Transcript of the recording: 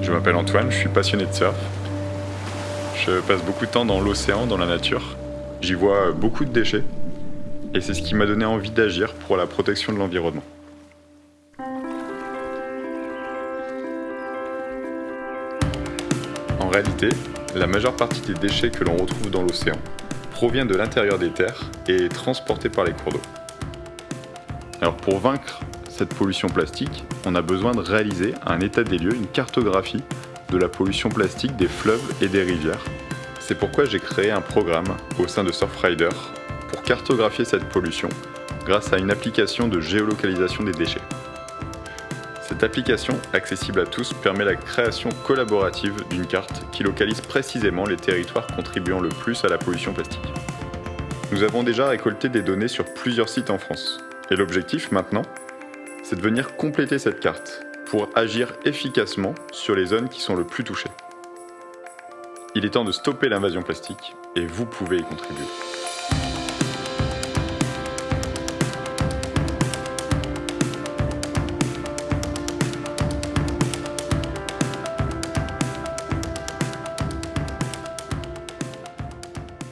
Je m'appelle Antoine, je suis passionné de surf. Je passe beaucoup de temps dans l'océan, dans la nature. J'y vois beaucoup de déchets. Et c'est ce qui m'a donné envie d'agir pour la protection de l'environnement. En réalité, la majeure partie des déchets que l'on retrouve dans l'océan provient de l'intérieur des terres et est transportée par les cours d'eau. Alors pour vaincre cette pollution plastique, on a besoin de réaliser un état des lieux, une cartographie de la pollution plastique des fleuves et des rivières. C'est pourquoi j'ai créé un programme au sein de Surfrider pour cartographier cette pollution grâce à une application de géolocalisation des déchets. Cette application, accessible à tous, permet la création collaborative d'une carte qui localise précisément les territoires contribuant le plus à la pollution plastique. Nous avons déjà récolté des données sur plusieurs sites en France. Et l'objectif maintenant, c'est de venir compléter cette carte pour agir efficacement sur les zones qui sont le plus touchées. Il est temps de stopper l'invasion plastique et vous pouvez y contribuer.